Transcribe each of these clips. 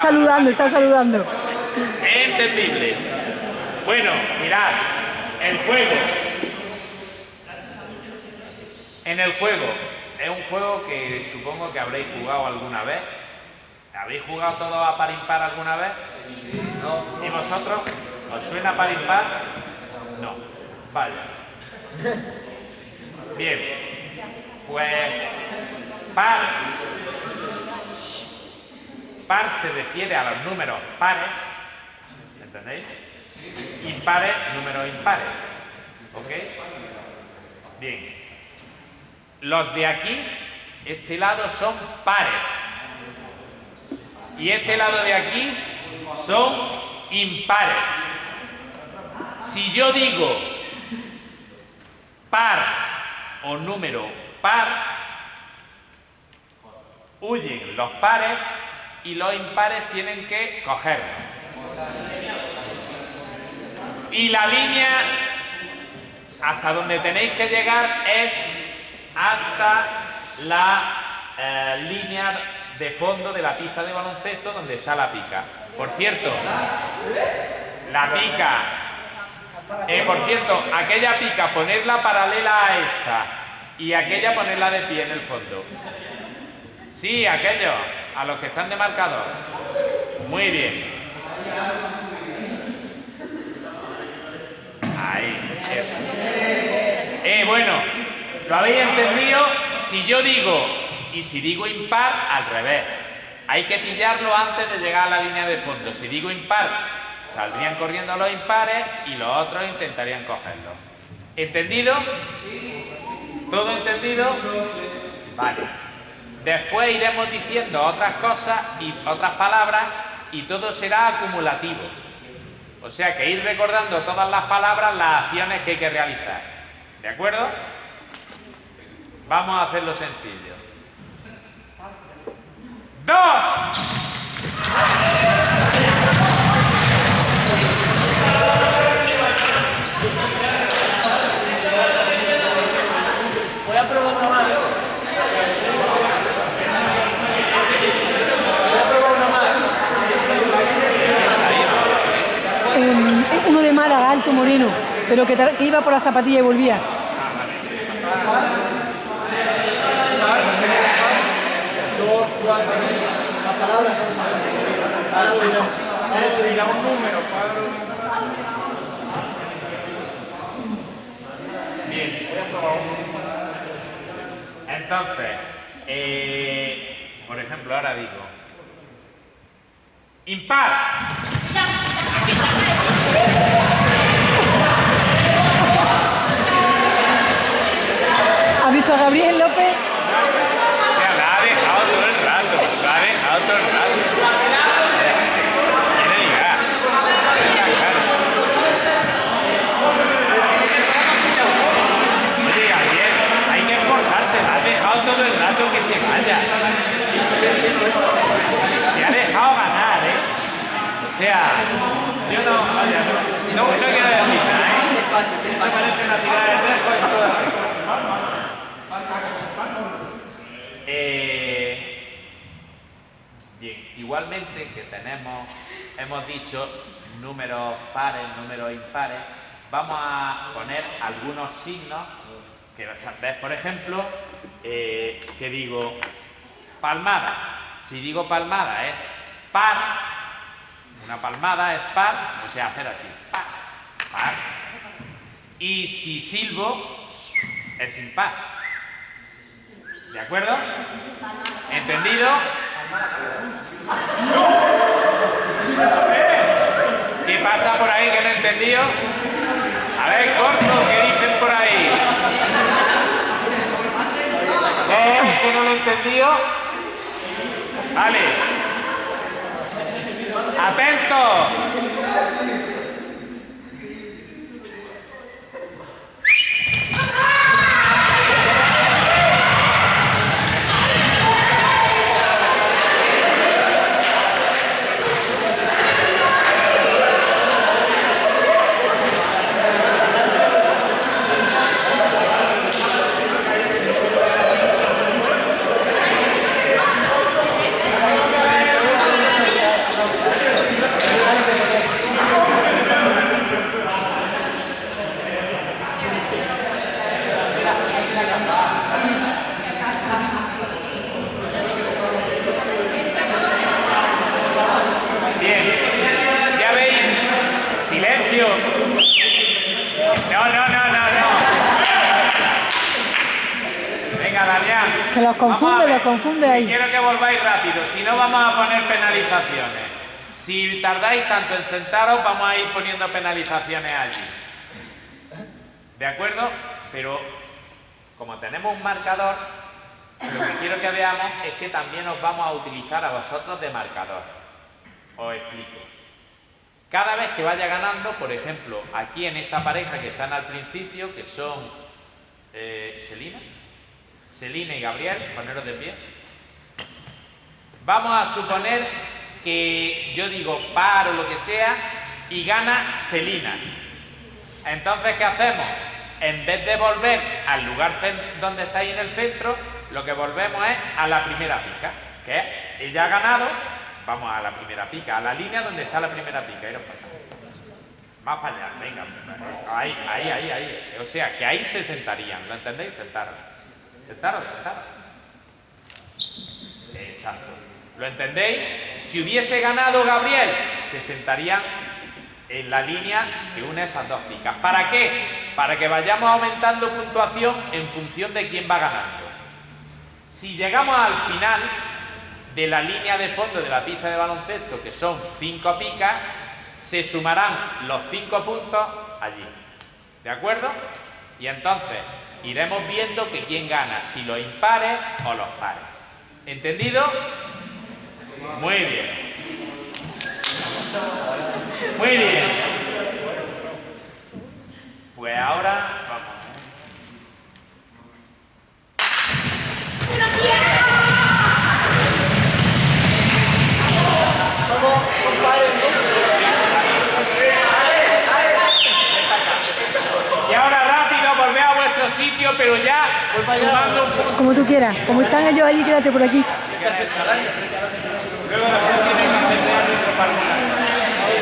saludando, está saludando. Entendible. Bueno, mirad, el juego. En el juego, es un juego que supongo que habréis jugado alguna vez. ¿Habéis jugado todo a par impar alguna vez? No. ¿Y vosotros? ¿Os suena par impar? No. Vale. Bien. Pues par Par se refiere a los números pares, ¿entendéis? Impares, números impares. ¿Ok? Bien. Los de aquí, este lado son pares. Y este lado de aquí son impares. Si yo digo par o número par, huyen los pares y los impares tienen que cogerlo. Y la línea hasta donde tenéis que llegar es hasta la eh, línea de fondo de la pista de baloncesto donde está la pica. Por cierto, la pica, eh, por cierto, aquella pica ponerla paralela a esta y aquella ponerla de pie en el fondo. Sí, aquello, a los que están de marcador. Muy bien. Ahí, eso. Eh, bueno, ¿lo habéis entendido? Si yo digo, y si digo impar, al revés. Hay que pillarlo antes de llegar a la línea de fondo. Si digo impar, saldrían corriendo los impares y los otros intentarían cogerlo. ¿Entendido? ¿Todo entendido? Vale. Después iremos diciendo otras cosas y otras palabras y todo será acumulativo. O sea que ir recordando todas las palabras, las acciones que hay que realizar. ¿De acuerdo? Vamos a hacerlo sencillo. ¡Dos! Moreno, pero que, iba por la zapatilla y volvía. Dos, cuatro, la palabra no número, Bien. Entonces, eh, por ejemplo, ahora digo, impar. Gabriel López? O ha dejado todo el rato, ha dejado todo el rato. Oye, Gabriel, hay que esforzarse, la ha dejado todo el rato que se vaya. Se ha dejado ganar, ¿eh? O sea, yo no, no, no quiero decir ¿eh? Parece una tirada de. Eh, bien, igualmente que tenemos, hemos dicho números pares, números impares, vamos a poner algunos signos que ves, por ejemplo, eh, que digo palmada. Si digo palmada es par, una palmada es par, o sea, hacer así, par, par. Y si silbo es impar. ¿De acuerdo? ¿Entendido? ¿Qué pasa por ahí que no he entendido? A ver, corto, ¿qué dicen por ahí? ¿Eh? ¿Que no lo he entendido? Vale. ¡Atento! Tanto en sentaros, vamos a ir poniendo penalizaciones allí. ¿De acuerdo? Pero como tenemos un marcador, lo que quiero que veamos es que también os vamos a utilizar a vosotros de marcador. Os explico. Cada vez que vaya ganando, por ejemplo, aquí en esta pareja que están al principio, que son eh, Selina, Selina y Gabriel, poneros de pie. Vamos a suponer que yo digo par o lo que sea y gana Selina. Entonces, ¿qué hacemos? En vez de volver al lugar donde estáis en el centro, lo que volvemos es a la primera pica, que ella ha ganado, vamos a la primera pica, a la línea donde está la primera pica. Más para allá, venga. Ahí, ahí, ahí, ahí. O sea, que ahí se sentarían, ¿lo entendéis? Sentaros. Sentaros, sentaros. Exacto. ¿Lo entendéis? Si hubiese ganado Gabriel, se sentarían en la línea que une esas dos picas. ¿Para qué? Para que vayamos aumentando puntuación en función de quién va ganando. Si llegamos al final de la línea de fondo de la pista de baloncesto, que son cinco picas, se sumarán los cinco puntos allí. ¿De acuerdo? Y entonces iremos viendo que quién gana, si los impares o los pares. ¿Entendido? Muy bien. Muy bien. Pues ahora vamos. Y ahora rápido, volved a vuestro sitio, pero ya sumando un punto. Como tú quieras. Como están ellos allí, quédate por aquí. Tiene que hacer de árbitro particular.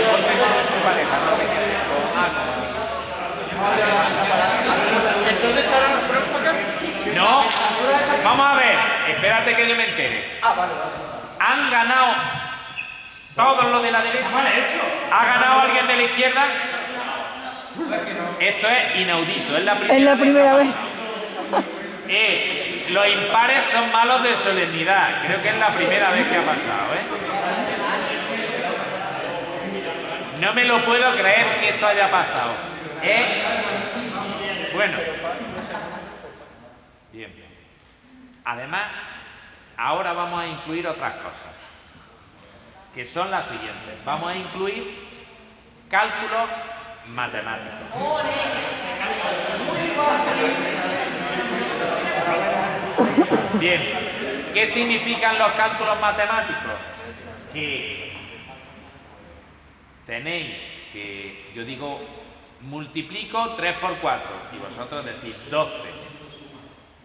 Ponte con su pareja, no sé qué. Entonces ahora nos ponemos acá. No, vamos a ver, espérate que yo me entere. Ah, vale, vale. ¿Han ganado todos los de la derecha? ¿Ha ganado alguien de la izquierda? Esto es inaudito, es la primera, Es la primera que vez. pasado. Eh, los impares son malos de solemnidad. Creo que es la primera vez que ha pasado, ¿eh? No me lo puedo creer que esto haya pasado. ¿Eh? Bueno. Bien. Además, ahora vamos a incluir otras cosas, que son las siguientes. Vamos a incluir cálculos matemáticos. Bien, ¿qué significan los cálculos matemáticos? Que tenéis que, yo digo, multiplico 3 por 4 y vosotros decís 12.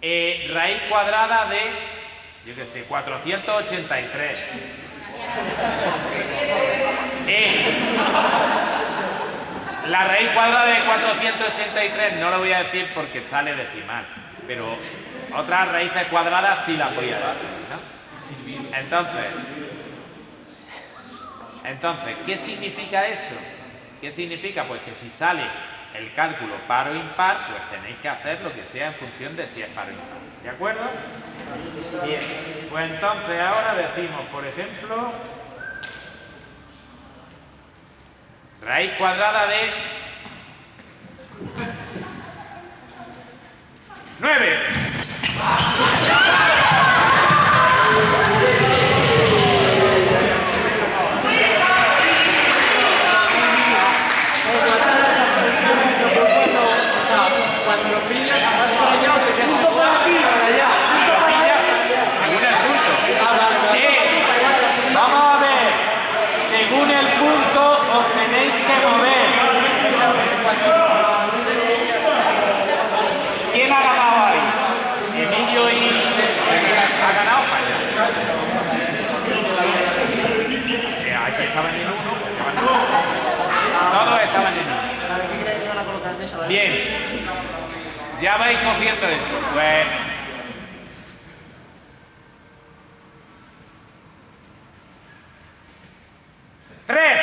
Eh, raíz cuadrada de, yo qué sé, 483. Eh, la raíz cuadrada de 483 no lo voy a decir porque sale decimal, pero otras raíces cuadradas sí las voy a ¿no? Entonces, entonces, ¿qué significa eso? ¿Qué significa? Pues que si sale el cálculo par o impar, pues tenéis que hacer lo que sea en función de si es par o impar. ¿De acuerdo? Bien, pues entonces ahora decimos, por ejemplo, raíz cuadrada de nueve. Vais cogiendo eso. Bueno. Tres.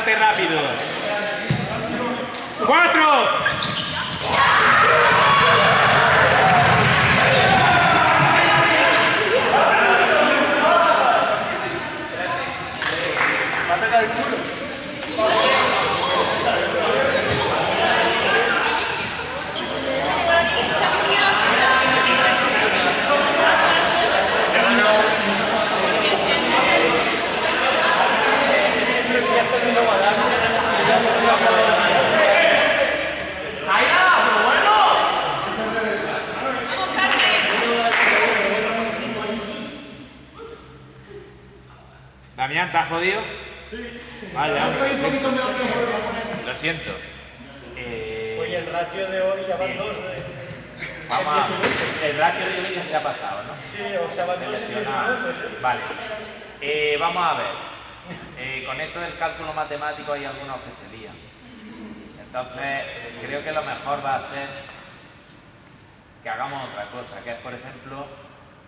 levántate rápido. ¡Cuatro! Damián, ¿estás jodido? Sí. Hombre, lo siento. Lo siento. Eh, Oye, el ratio de hoy ya van dos. ¿eh? vamos a... El ratio de hoy ya se ha pasado, ¿no? Sí, o sea, van dos minutos. ¿eh? Vale. Eh, vamos a ver. Eh, con esto del cálculo matemático hay algunos que se lían. Entonces, creo que lo mejor va a ser que hagamos otra cosa, que es, por ejemplo,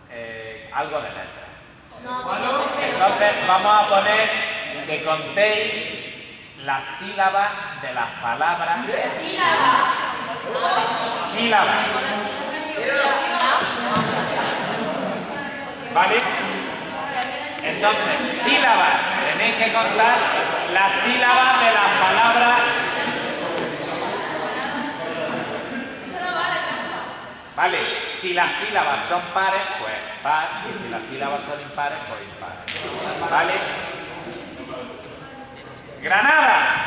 eh, algo de letras. Entonces, vamos a poner que contéis las sílabas de las palabras. Sílabas. ¿Vale? Entonces, sílabas. Tenéis que contar las sílabas de las palabras. ¿Vale? Si las sílabas son pares, pues par. Y si las sílabas son impares, pues impares. ¿Vale? Granada.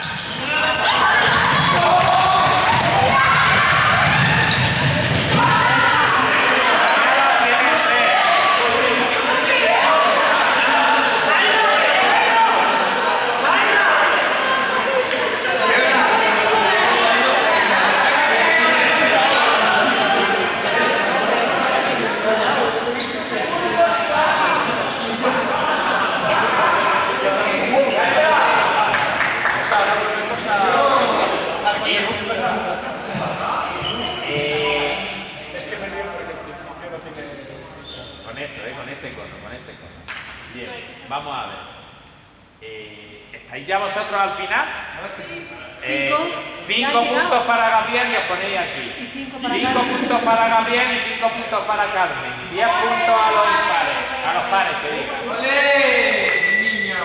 Granada tiene tres. Eh, Es que me río porque el principio no tiene. Con esto, ¿eh? Con este cono, con este cono. Bien, vamos a ver. Eh, ¿Estáis ya vosotros al final? Eh, Cinco. puntos para Gabriel y os ponéis aquí. Y cinco para Cinco Carmen. puntos para Gabriel y cinco puntos para Carmen. Diez puntos a los impares. A los pares, que diga. ¡Ole! ¡Niño!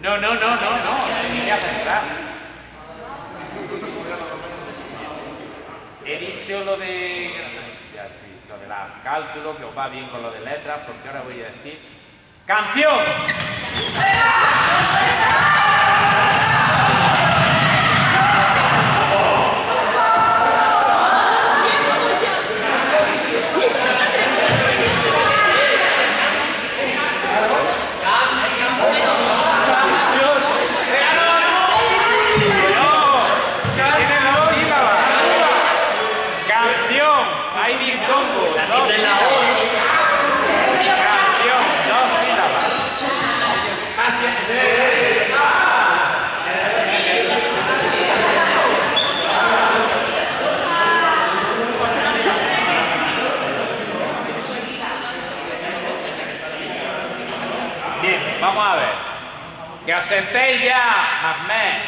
No, no, no, no, no. Línea central. He dicho lo de. La cálculo, que os va bien con lo de letras, porque ahora voy a decir. ¡Canción! ¡No! ¡Tiene dos sílabas! ¡Canción! ¡Hay dictongo! ¡Dos sílabas! ¡Canción! ¡Dos sílabas! Bien, vamos a ver. Ya, Mahmed.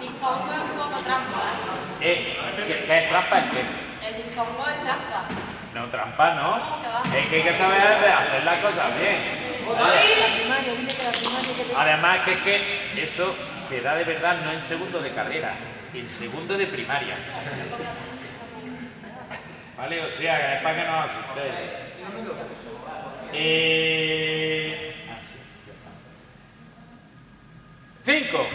Dictongo es un poco trampa, Eh, ¿qué, qué es trampa? ¿Es qué? ¿eh? El dictongo es trampa. No, trampa no. Es que hay que saber hacer las cosas bien. Además que es que eso se da de verdad no en segundo de carrera, en segundo de primaria. ¿Vale? O sea, es para que no os asustéis. Eh... ah. Cinco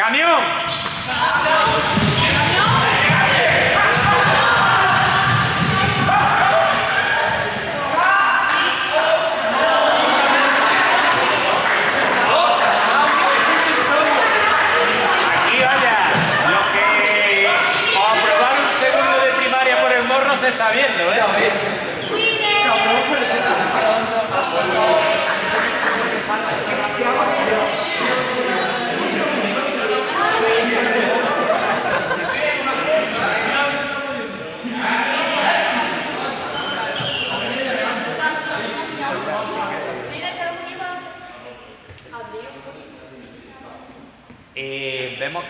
Caminhão!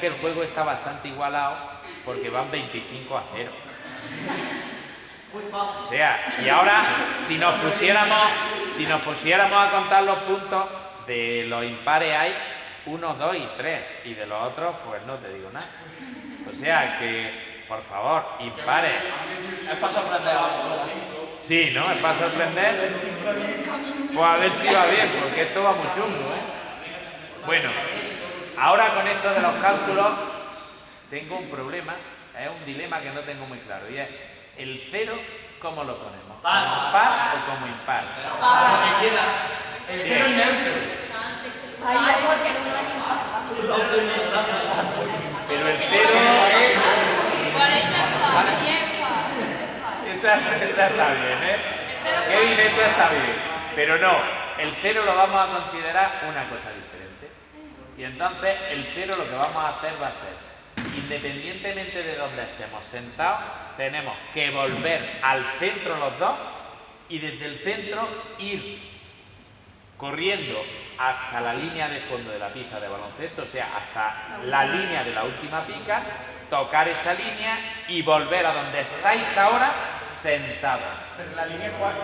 Que el juego está bastante igualado porque van 25 a 0. O sea, y ahora si nos pusiéramos, si nos pusiéramos a contar los puntos de los impares hay 1, 2 y 3 y de los otros pues no te digo nada. O sea que, por favor, impares. Es para sorprender a Sí, ¿no? Es para sorprender. Pues a ver si va bien, porque esto va muy chungo, ¿eh? Bueno, ahora con esto de los cálculos tengo un problema, es un dilema que no tengo muy claro, y es el cero, ¿cómo lo ponemos? ¿Como par o como impar? El cero es neutro. Ay, porque no es impar. Pero el cero, esa, esa está bien, ¿eh? Kevin, esa está bien. Pero no, el cero lo vamos a considerar una cosa diferente. Y entonces el cero lo que vamos a hacer va a ser, independientemente de donde estemos sentados, tenemos que volver al centro los dos y desde el centro ir corriendo hasta la línea de fondo de la pista de baloncesto, o sea, hasta la línea de la última pica, tocar esa línea y volver a donde estáis ahora sentados. Pero la línea cuatro.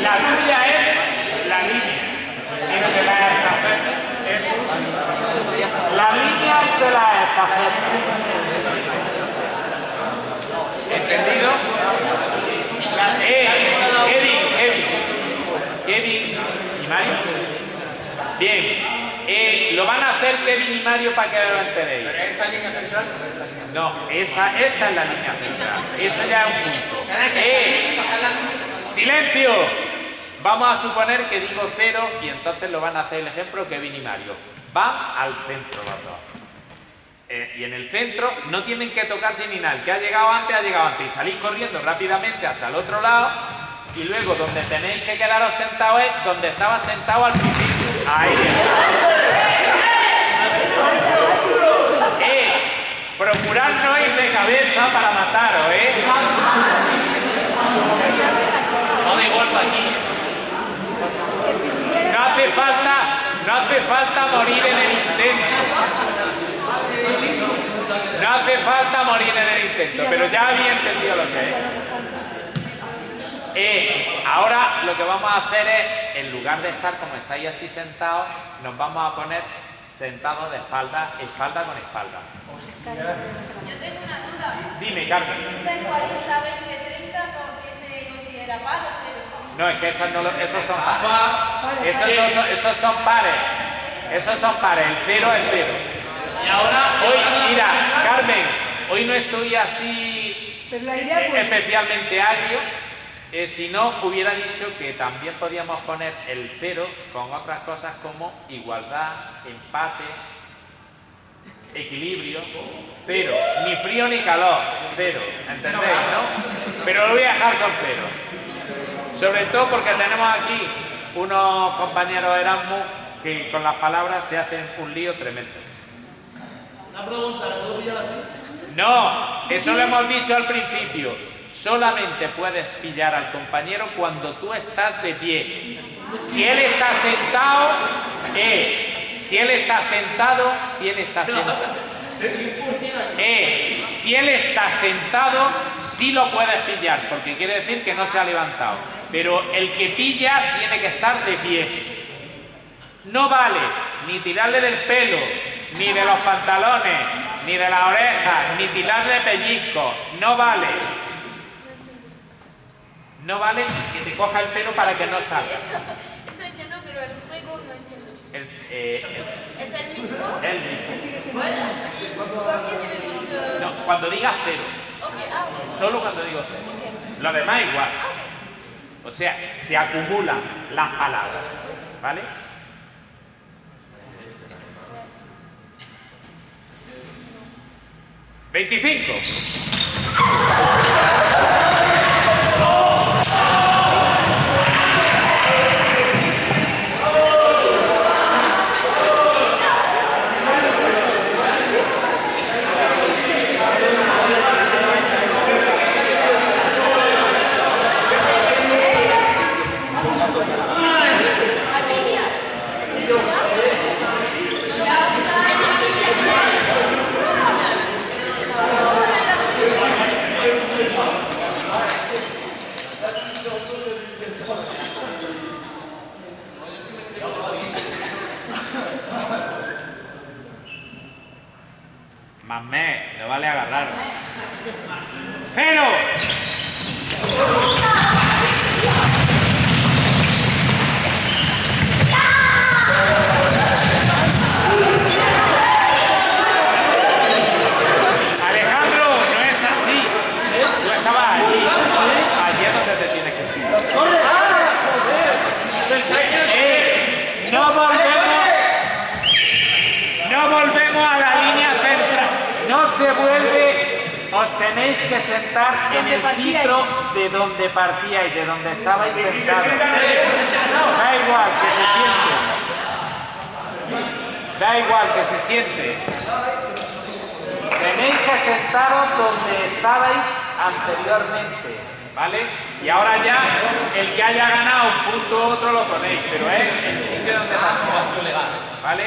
La línea es la línea entre las estafetas. La línea entre las estafetas. ¿Entendido? Eh, Kevin, Kevin, Kevin y Mario. Bien, eh, lo van a hacer Kevin y Mario para que lo enteréis. Pero esta línea central no es esa línea. No, esa, esta es la línea central. Esa ya es un punto. ¡Eh! ¡Silencio! Vamos a suponer que digo cero y entonces lo van a hacer el ejemplo Kevin y Mario. Van al centro los dos. Eh, y en el centro no tienen que tocarse ni nada. El que ha llegado antes, ha llegado antes. Y salís corriendo rápidamente hasta el otro lado. Y luego donde tenéis que quedaros sentados es donde estaba sentado al principio. Ahí Eh, procurad no ir de cabeza para mataros, ¿eh? No de golpe aquí. No hace falta, no hace falta morir en el intento. No hace falta morir en el intento, pero ya había entendido lo que es. Eh, ahora lo que vamos a hacer es, en lugar de estar como estáis así sentados, nos vamos a poner sentados de espalda, espalda con espalda. Yo tengo una duda. Dime, Carmen. ¿De 40, 20, 30 no, qué se considera par o cero? No, es que esas no lo- esos son pares. Esos, no son, esos son pares. Esos son pares. El cero es cero. Y ahora, Hoy, mira, Carmen, hoy no estoy así eh, fue... especialmente agrio. Eh, si no, hubiera dicho que también podíamos poner el cero con otras cosas como igualdad, empate, equilibrio, cero. Ni frío ni calor, cero. ¿Entendéis, no? Pero lo voy a dejar con cero. Sobre todo porque tenemos aquí unos compañeros Erasmus que con las palabras se hacen un lío tremendo. Una pregunta, ¿la puedo pillar así? No, eso lo hemos dicho al principio. Solamente puedes pillar al compañero cuando tú estás de pie. Si él está sentado, eh, si él está sentado, si él está sentado. Eh, si él está sentado, sí lo puedes pillar, porque quiere decir que no se ha levantado. Pero el que pilla tiene que estar de pie. No vale ni tirarle del pelo, ni de los pantalones, ni de la oreja, ni tirarle pellizco. No vale. No vale que te coja el pelo para que no salga. Eso, entiendo, pero el juego no entiendo. El, eh, ¿Es el mismo? el- mismo. ¿Y por qué debemos...? eh, No, cuando diga cero. Ok, ah. Solo cuando digo cero. Lo demás igual. O sea, se acumulan las palabras. ¿Vale? ¡25! Mamé, le vale agarrar. ¡Cero! Alejandro, no es así. Tú estabas allí. Allí es donde te tienes que subir. ¡Corre! ¡Ah! ¡Joder! Pensé que... Eh, no volvemos. No volvemos a la línea central. No se vuelve. Os tenéis que sentar en el sitio de donde partíais, de donde estabais sentados. Da igual que se siente. Da igual que se siente. Tenéis que sentaros donde estabais anteriormente, ¿vale? Y ahora ya, el que haya ganado un punto u otro lo ponéis, pero es el sitio donde partíais, ¿vale?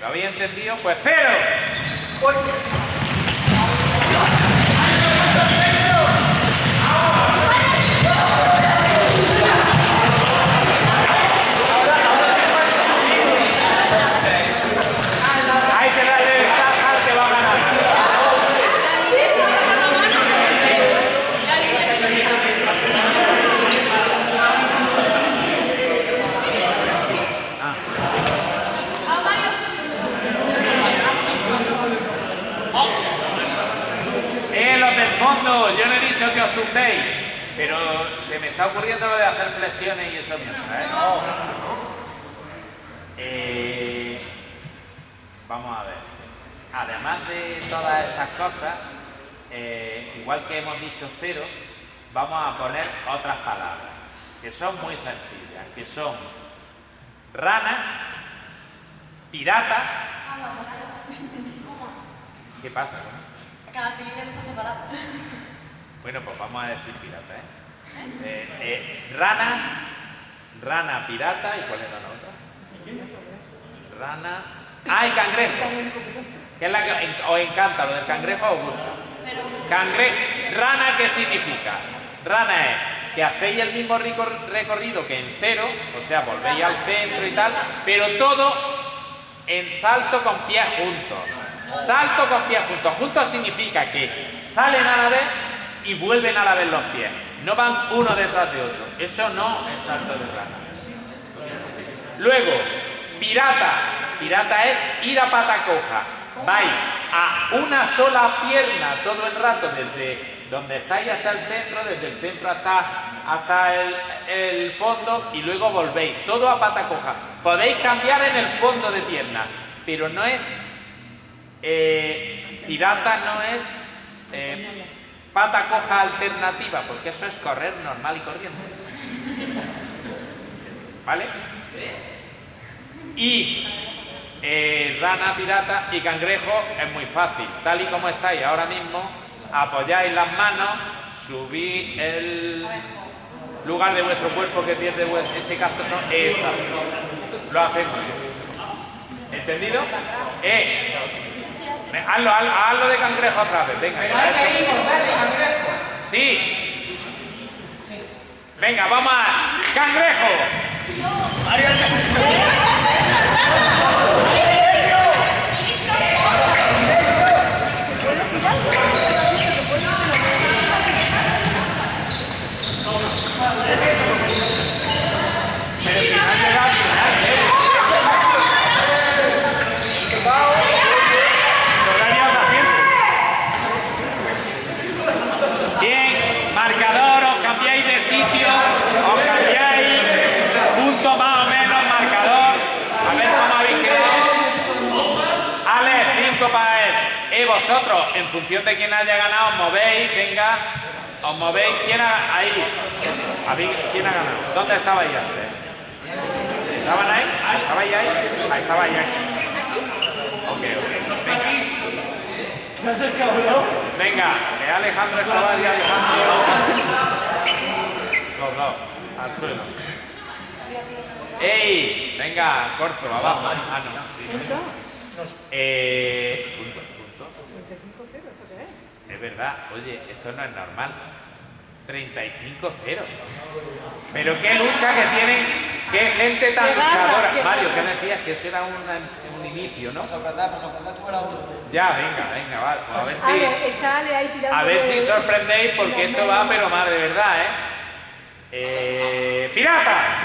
¿Lo habéis entendido? Pues cero. Hay que darle ventaja al que va a ganar. Eh, los del fondo, yo no he dicho que os tumbéis, pero se me está ocurriendo lo de hacer flexiones y eso mientras, ¿eh? Eh, vamos a ver. Además de todas estas cosas, eh, igual que hemos dicho cero, vamos a poner otras palabras que son muy sencillas, que son rana, pirata. ¿Qué pasa? Cada película está separada. Bueno, pues vamos a decir pirata, ¿eh? Eh, eh, rana, rana, pirata, ¿y cuál era la otra? Rana. ¡Ah, y cangrejo! ¿Qué es la que os encanta? ¿Lo del cangrejo os gusta? Cangrejo. ¿Rana qué significa? Rana es que hacéis el mismo recorrido que en cero, o sea, volvéis al centro y tal, pero todo en salto con pies juntos. Salto con pies juntos. Juntos significa que salen a la vez y vuelven a la vez los pies. No van uno detrás de otro. Eso no es salto de rana. Luego, pirata. Pirata es ir a pata coja. Vais a una sola pierna todo el rato desde donde estáis hasta el centro, desde el centro hasta, hasta el, el fondo y luego volvéis, todo a pata coja. Podéis cambiar en el fondo de pierna, pero no es eh, pirata, no es eh, pata coja alternativa, porque eso es correr normal y corriente. ¿Vale? Y eh, rana, pirata y cangrejo es muy fácil. Tal y como estáis ahora mismo, apoyáis las manos, subís el lugar de vuestro cuerpo que pierde ese caso. No, exacto. Lo hacemos. ¿Entendido? Eh, hazlo, hazlo, hazlo de cangrejo otra vez. Venga. Pero hay que ir, dale, cangrejo. Sí. Venga, vamos a... ¡Cangrejo! Pero si no ha llegado al final, ¿eh? Todavía os atiende. Bien, marcador, os cambiáis de sitio, os cambiáis, punto más o menos, marcador. A ver cómo habéis quedado. Ale, cinco para él. Y vosotros, en función de quién haya ganado, os movéis, venga. Os movéis, ¿quién ha, ahí? ¿Habéis- ¿Quién ha ganado? ¿Dónde estabais antes? ¿Estaban ahí? ¿Estabais ahí? Ah, estabais aquí. Ok, ok. Venga. Venga, que Alejandro Escobar y Alejandro. Los dos, al suelo. ¡Ey! Venga, corto, abajo. Ah, no, sí. Eh, verdad, oye, esto no es normal. 35-0. Pero qué lucha que tienen, qué gente tan luchadora. qué Mario. ¿qué decías? Que eso era una- un inicio, ¿no? Pues. Ya, venga, venga, va. pues a ver si. A ver si sorprendéis porque esto va, pero más de verdad, ¿eh? eh ¡Pirata!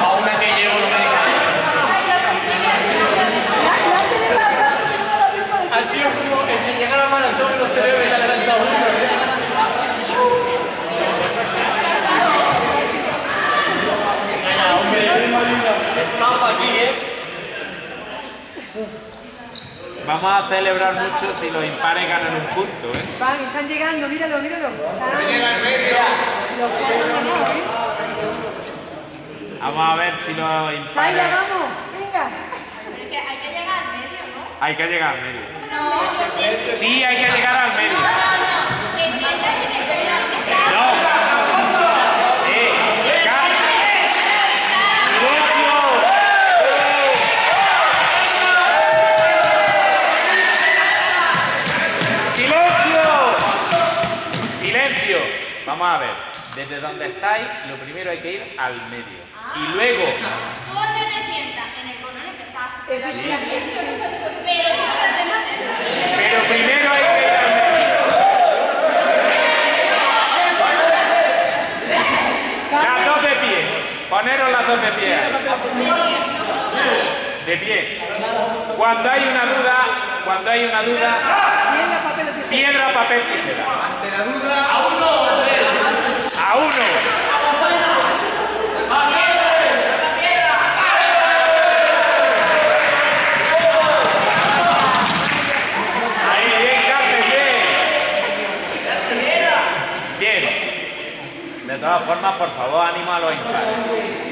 A una que llevo no me digas eso. Ha sido como el que llega a la maratón y los cerebros y le adelanta uno. Venga, hombre. Estafa aquí, ¿eh? Vamos a mucho si los impares ganan un punto, ¿eh? Van, están llegando, míralo, míralo. Llega al medio. ¿eh? Vamos a ver si los impares... vamos, venga. Pero es que hay que llegar al medio, ¿no? Hay que llegar al medio. No, Sí, hay que llegar al medio. Vamos a ver. Desde donde estáis, lo primero hay que ir al medio. Y luego, Tú donde te sientas, en el color en que estás. Eso sí. Pero tú no te sientas en pero primero hay que ir al medio. Las dos de pie. Poneros las dos de pie. ahí. De pie. Cuando hay una duda, cuando hay una duda, Piedra, papel tijera. Ante la duda, a uno o a tres. A uno. De todas formas, por favor, ánimo a los impares.